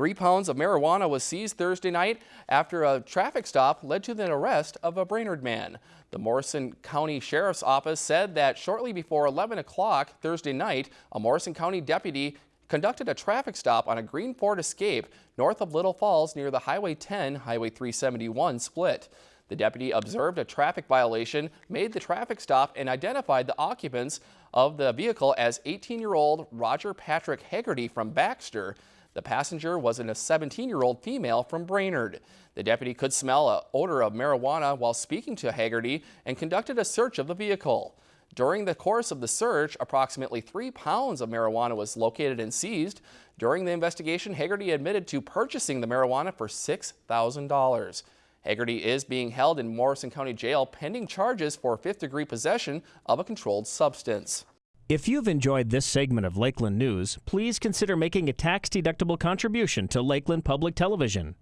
Three pounds of marijuana was seized Thursday night after a traffic stop led to the arrest of a Brainerd man. The Morrison County Sheriff's Office said that shortly before 11 o'clock Thursday night, a Morrison County deputy conducted a traffic stop on a green Ford Escape north of Little Falls near the Highway 10, Highway 371 split. The deputy observed a traffic violation, made the traffic stop, and identified the occupants of the vehicle as 18-year-old Roger Patrick Haggerty from Baxter. The passenger was a 17-year-old female from Brainerd. The deputy could smell an odor of marijuana while speaking to Haggerty and conducted a search of the vehicle. During the course of the search, approximately three pounds of marijuana was located and seized. During the investigation, Haggerty admitted to purchasing the marijuana for $6,000. Haggerty is being held in Morrison County Jail pending charges for fifth-degree possession of a controlled substance. If you've enjoyed this segment of Lakeland News, please consider making a tax-deductible contribution to Lakeland Public Television.